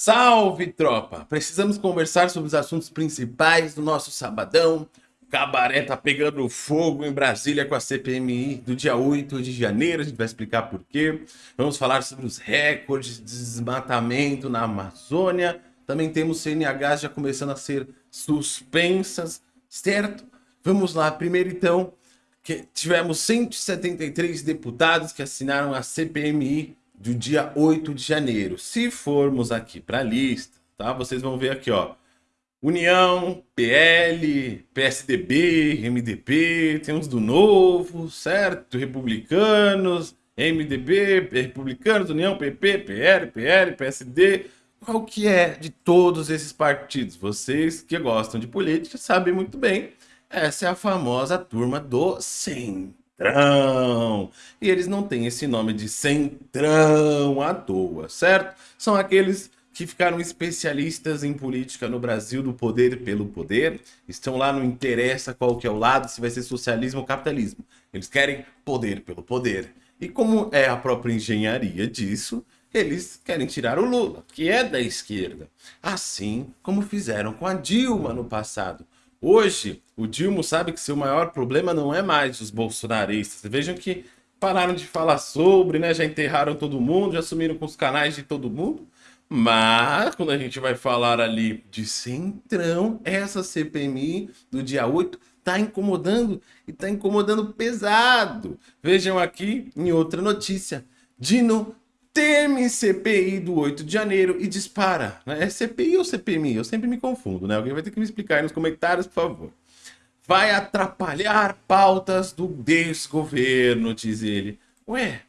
Salve, tropa! Precisamos conversar sobre os assuntos principais do nosso sabadão. O cabaré tá pegando fogo em Brasília com a CPMI do dia 8 de janeiro. A gente vai explicar por quê. Vamos falar sobre os recordes de desmatamento na Amazônia. Também temos CNH já começando a ser suspensas, certo? Vamos lá. Primeiro, então, que tivemos 173 deputados que assinaram a CPMI do dia 8 de janeiro. Se formos aqui para a lista, tá? Vocês vão ver aqui, ó. União, PL, PSDB, MDB, temos do Novo, certo? Republicanos, MDB, Republicanos, União, PP, PL, PL, PSD. Qual que é de todos esses partidos? Vocês que gostam de política sabem muito bem. Essa é a famosa turma do Centro. Centrão. E eles não têm esse nome de Centrão à toa, certo? São aqueles que ficaram especialistas em política no Brasil do poder pelo poder, estão lá, não interessa qual que é o lado, se vai ser socialismo ou capitalismo. Eles querem poder pelo poder. E como é a própria engenharia disso, eles querem tirar o Lula, que é da esquerda. Assim como fizeram com a Dilma no passado. Hoje, o Dilma sabe que seu maior problema não é mais os bolsonaristas. Vejam que pararam de falar sobre, né? Já enterraram todo mundo, já sumiram com os canais de todo mundo. Mas, quando a gente vai falar ali de Centrão, essa CPMI do dia 8 tá incomodando e tá incomodando pesado. Vejam aqui em outra notícia. Dino teme CPI do 8 de janeiro e dispara. Né? É CPI ou CPMI? Eu sempre me confundo, né? Alguém vai ter que me explicar aí nos comentários, por favor. Vai atrapalhar pautas do desgoverno, diz ele. Ué,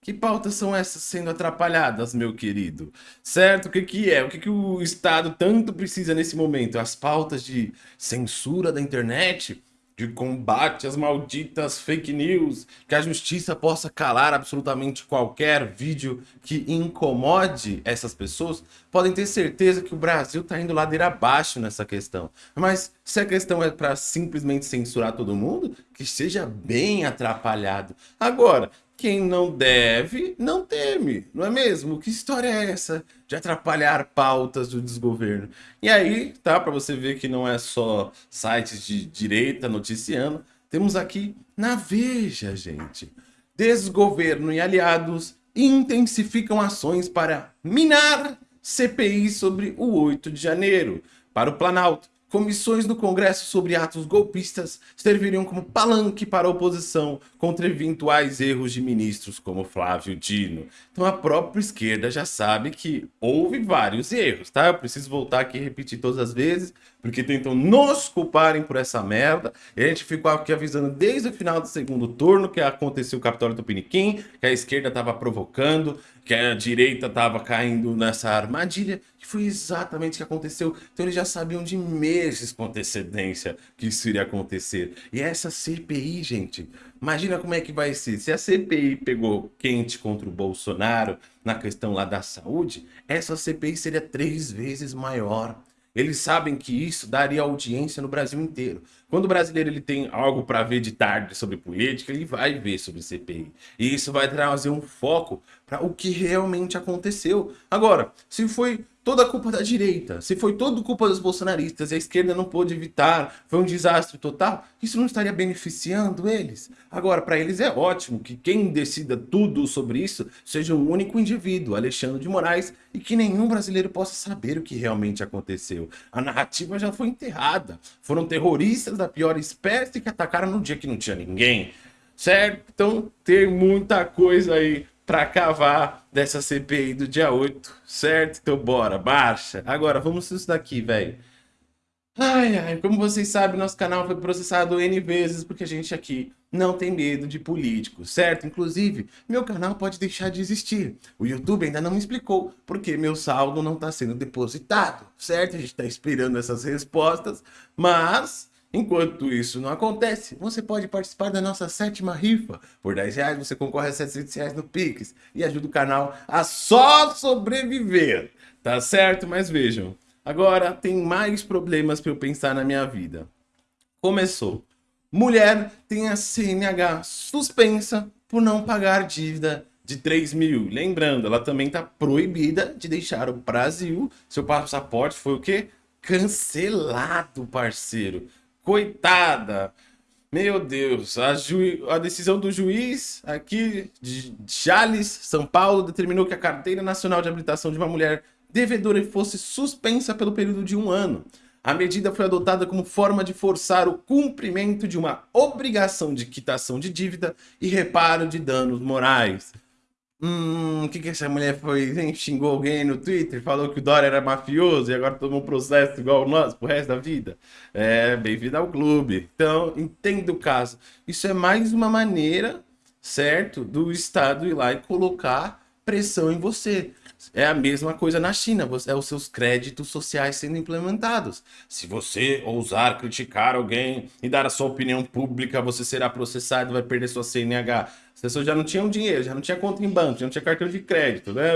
que pautas são essas sendo atrapalhadas, meu querido? Certo? O que, que é? O que, que o Estado tanto precisa nesse momento? As pautas de censura da internet? De combate às malditas fake news, que a justiça possa calar absolutamente qualquer vídeo que incomode essas pessoas, podem ter certeza que o Brasil está indo ladeira abaixo nessa questão. Mas se a questão é para simplesmente censurar todo mundo, que seja bem atrapalhado. Agora, quem não deve, não teme, não é mesmo? Que história é essa de atrapalhar pautas do desgoverno? E aí, tá, para você ver que não é só sites de direita noticiando, temos aqui na Veja, gente. Desgoverno e aliados intensificam ações para minar CPI sobre o 8 de janeiro. Para o Planalto, Comissões no Congresso sobre atos golpistas serviriam como palanque para a oposição contra eventuais erros de ministros como Flávio Dino. Então a própria esquerda já sabe que houve vários erros, tá? Eu preciso voltar aqui e repetir todas as vezes, porque tentam nos culparem por essa merda. E a gente ficou aqui avisando desde o final do segundo turno que aconteceu o Capitólio Tupiniquim, que a esquerda estava provocando, que a direita estava caindo nessa armadilha, que foi exatamente o que aconteceu. Então eles já sabiam de meses com antecedência que isso iria acontecer. E essa CPI, gente, imagina como é que vai ser. Se a CPI pegou quente contra o Bolsonaro na questão lá da saúde, essa CPI seria três vezes maior. Eles sabem que isso daria audiência no Brasil inteiro. Quando o brasileiro ele tem algo para ver de tarde sobre política, ele vai ver sobre CPI. E isso vai trazer um foco para o que realmente aconteceu. Agora, se foi toda a culpa da direita, se foi toda culpa dos bolsonaristas e a esquerda não pôde evitar, foi um desastre total, isso não estaria beneficiando eles? Agora, para eles é ótimo que quem decida tudo sobre isso seja um único indivíduo, Alexandre de Moraes, e que nenhum brasileiro possa saber o que realmente aconteceu. A narrativa já foi enterrada. Foram terroristas da pior espécie que atacaram no dia que não tinha ninguém. Certo? Então tem muita coisa aí para cavar dessa CPI do dia 8, certo? Então bora, marcha. Agora, vamos isso daqui, velho. Ai, ai, como vocês sabem, nosso canal foi processado N vezes porque a gente aqui não tem medo de políticos, certo? Inclusive, meu canal pode deixar de existir. O YouTube ainda não me explicou porque meu saldo não está sendo depositado, certo? A gente está esperando essas respostas, mas Enquanto isso não acontece, você pode participar da nossa sétima rifa. Por 10 reais você concorre a 700 reais no Pix e ajuda o canal a só sobreviver. Tá certo? Mas vejam, agora tem mais problemas para eu pensar na minha vida. Começou. Mulher tem a CNH suspensa por não pagar dívida de 3 mil. Lembrando, ela também está proibida de deixar o Brasil. Seu passaporte foi o quê? Cancelado, parceiro. Coitada. Meu Deus, a, a, decisão do juiz aqui de Jales, São Paulo, determinou que a carteira nacional de habilitação de uma mulher devedora fosse suspensa pelo período de um ano. A medida foi adotada como forma de forçar o cumprimento de uma obrigação de quitação de dívida e reparo de danos morais. Hum, o que que essa mulher foi? Hein? Xingou alguém no Twitter, falou que o Dória era mafioso e agora tomou um processo igual nós pro resto da vida. É, bem-vindo ao clube. Então, entenda o caso. Isso é mais uma maneira, certo, do Estado ir lá e colocar pressão em você. É a mesma coisa na China, é os seus créditos sociais sendo implementados. Se você ousar criticar alguém e dar a sua opinião pública, você será processado vai perder sua CNH. As pessoas já não tinham dinheiro, já não tinha conta em banco, já não tinha cartão de crédito, né?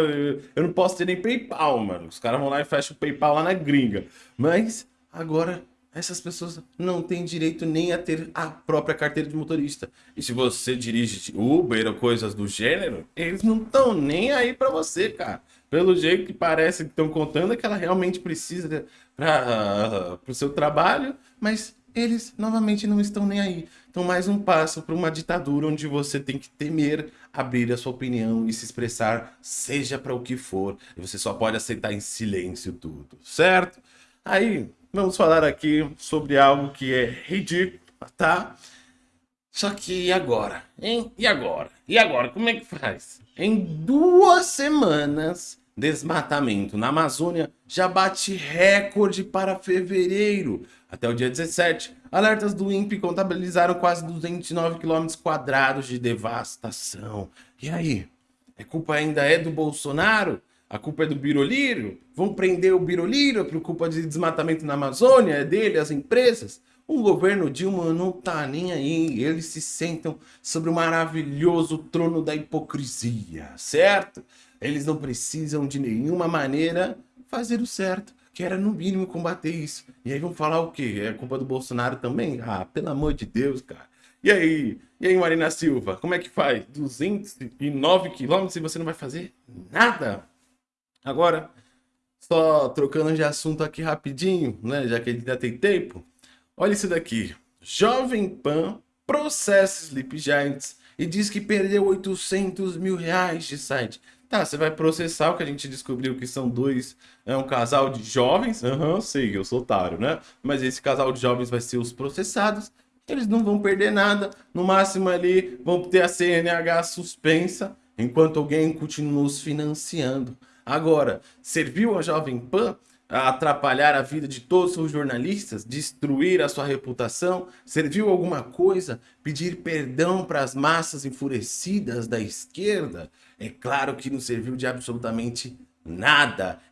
Eu não posso ter nem PayPal, mano. Os caras vão lá e fecham o PayPal lá na gringa. Mas agora essas pessoas não têm direito nem a ter a própria carteira de motorista. E se você dirige Uber ou coisas do gênero, eles não estão nem aí para você, cara. Pelo jeito que parece que estão contando é que ela realmente precisa para o seu trabalho, mas eles novamente não estão nem aí. Então mais um passo para uma ditadura onde você tem que temer abrir a sua opinião e se expressar, seja para o que for. E você só pode aceitar em silêncio tudo, certo? Aí vamos falar aqui sobre algo que é ridículo, tá? Só que e agora? Hein? E agora? E agora? Como é que faz? Em duas semanas, desmatamento na Amazônia já bate recorde para fevereiro. Até o dia 17, alertas do INPE contabilizaram quase 209 km quadrados de devastação. E aí? A culpa ainda é do Bolsonaro? A culpa é do Birolírio? Vão prender o Birolírio por culpa de desmatamento na Amazônia? É dele, as empresas? O governo Dilma não tá nem aí. Eles se sentam sobre o maravilhoso trono da hipocrisia, certo? Eles não precisam de nenhuma maneira fazer o certo, que era no mínimo combater isso. E aí vão falar o quê? É culpa do Bolsonaro também? Ah, pelo amor de Deus, cara. E aí? E aí, Marina Silva? Como é que faz? 209 quilômetros e você não vai fazer nada? Agora, só trocando de assunto aqui rapidinho, né? Já que ele ainda tem tempo. Olha isso daqui. Jovem Pan processa Sleep Giants e diz que perdeu 800 mil reais de site. Tá, você vai processar o que a gente descobriu que são dois, é um casal de jovens. Aham, uhum, sei, eu sou otário, né? Mas esse casal de jovens vai ser os processados. Eles não vão perder nada. No máximo ali vão ter a CNH suspensa, enquanto alguém continua os financiando. Agora, serviu a Jovem Pan a atrapalhar a vida de todos os jornalistas, destruir a sua reputação? Serviu alguma coisa pedir perdão para as massas enfurecidas da esquerda? É claro que não serviu de absolutamente nada.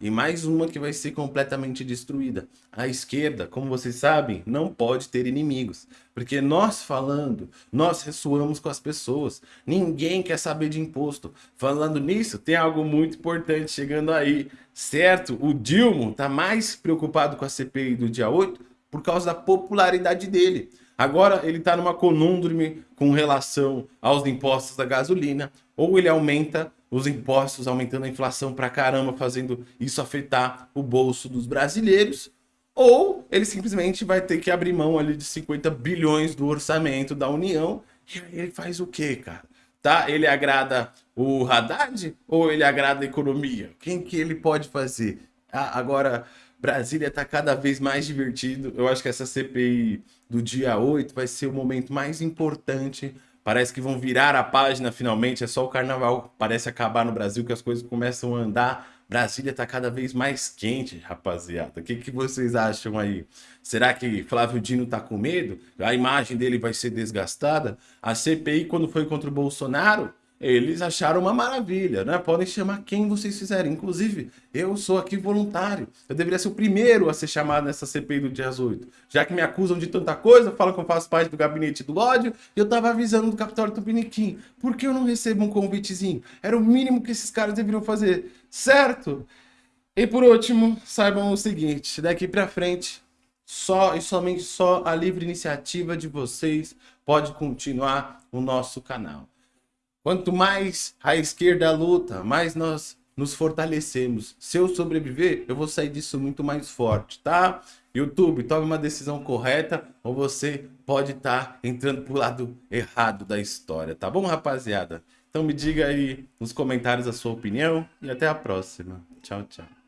E mais uma que vai ser completamente destruída. A esquerda, como vocês sabem, não pode ter inimigos. Porque nós falando, nós ressoamos com as pessoas. Ninguém quer saber de imposto. Falando nisso, tem algo muito importante chegando aí. Certo? O Dilma está mais preocupado com a CPI do dia 8 por causa da popularidade dele. Agora ele está numa conundrime com relação aos impostos da gasolina, ou ele aumenta os impostos, aumentando a inflação pra caramba, fazendo isso afetar o bolso dos brasileiros, ou ele simplesmente vai ter que abrir mão ali de 50 bilhões do orçamento da União, e aí ele faz o quê, cara? Tá? Ele agrada o Haddad ou ele agrada a economia? Quem que ele pode fazer? Ah, agora, Brasília está cada vez mais divertido. Eu acho que essa CPI do dia 8 vai ser o momento mais importante. Parece que vão virar a página finalmente. É só o carnaval parece acabar no Brasil que as coisas começam a andar. Brasília está cada vez mais quente, rapaziada. O que, que vocês acham aí? Será que Flávio Dino está com medo? A imagem dele vai ser desgastada? A CPI, quando foi contra o Bolsonaro, eles acharam uma maravilha, né? Podem chamar quem vocês fizerem. Inclusive, eu sou aqui voluntário. Eu deveria ser o primeiro a ser chamado nessa CPI do dia 8. Já que me acusam de tanta coisa, falam que eu faço parte do gabinete do ódio, eu tava avisando do Capitólio Tupiniquim. Por que eu não recebo um convitezinho? Era o mínimo que esses caras deveriam fazer, certo? E por último, saibam o seguinte, daqui pra frente, só e somente só a livre iniciativa de vocês pode continuar o nosso canal. Quanto mais a esquerda luta, mais nós nos fortalecemos. Se eu sobreviver, eu vou sair disso muito mais forte, tá? YouTube, tome uma decisão correta ou você pode estar tá entrando pro lado errado da história, tá bom, rapaziada? Então me diga aí nos comentários a sua opinião e até a próxima. Tchau, tchau.